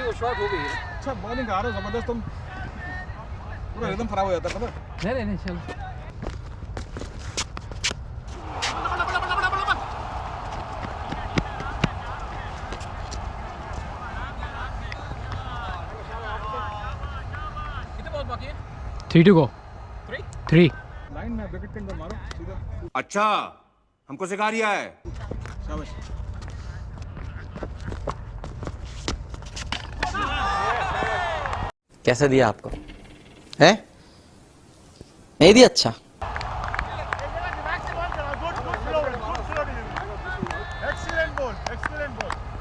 Out हो गई है। अच्छा बॉलिंग आ रहा है ज़बरदस्त तुम। पूरा रिदम खराब हो जाता है पता नहीं नहीं नहीं चलो। कितने बॉल बाकी है? Three to go three three line में विकेट के अंदर मारो सीधा। अच्छा हमको सिखा रिया है। शाबाश। कैसा दिया आपको है नहीं दिया अच्छा Excellent ball. Excellent ball.